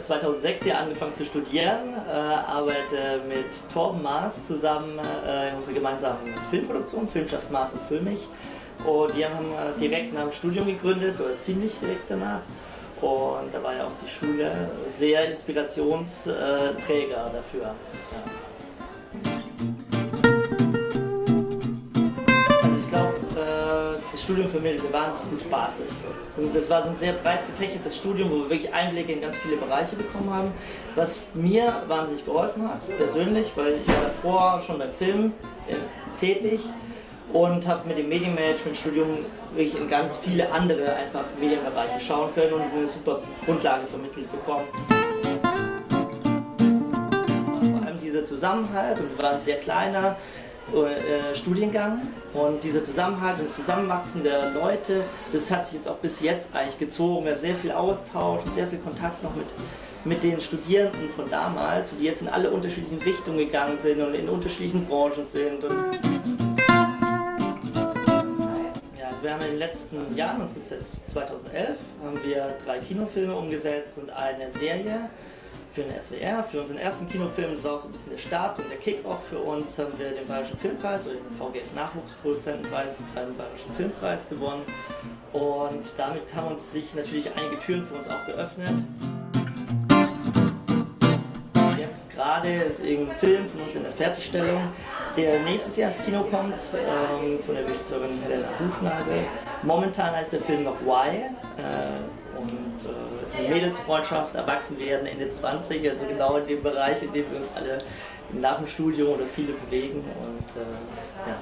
habe 2006 hier angefangen zu studieren, äh, arbeite mit Torben Maas zusammen äh, in unserer gemeinsamen Filmproduktion, Filmschaft Maas und Filmich. Und die haben äh, direkt nach dem Studium gegründet oder ziemlich direkt danach. Und da war ja auch die Schule sehr Inspirationsträger dafür. Ja. Das Studium vermittelt eine wahnsinnig gute Basis. Und das war so ein sehr breit gefächertes Studium, wo wir wirklich Einblicke in ganz viele Bereiche bekommen haben, was mir wahnsinnig geholfen hat, persönlich, weil ich war davor schon beim Film äh, tätig und habe mit dem Medienmanagement-Studium wirklich in ganz viele andere einfach Medienbereiche schauen können und eine super Grundlage vermittelt bekommen. Vor allem dieser Zusammenhalt und wir waren sehr kleiner äh, Studiengang und dieser Zusammenhalt und das Zusammenwachsen der Leute, das hat sich jetzt auch bis jetzt eigentlich gezogen. Wir haben sehr viel Austausch und sehr viel Kontakt noch mit, mit den Studierenden von damals, die jetzt in alle unterschiedlichen Richtungen gegangen sind und in unterschiedlichen Branchen sind. Ja, wir haben in den letzten Jahren, uns gibt es seit 2011, haben wir drei Kinofilme umgesetzt und eine Serie für den SWR, für unseren ersten Kinofilm, das war auch so ein bisschen der Start und der Kick-Off für uns, haben wir den Bayerischen Filmpreis oder den VGF Nachwuchsproduzentenpreis beim Bayerischen Filmpreis gewonnen. Und damit haben uns sich natürlich einige Türen für uns auch geöffnet. Jetzt gerade ist irgendein Film von uns in der Fertigstellung, der nächstes Jahr ins Kino kommt, ähm, von der Regisseurin Helena Hufnagel. Momentan heißt der Film noch Why. Äh, und äh, es ist eine Mädelsfreundschaft, erwachsen werden, Ende 20, also genau in dem Bereich, in dem wir uns alle nach dem Studium oder viele bewegen und äh, ja.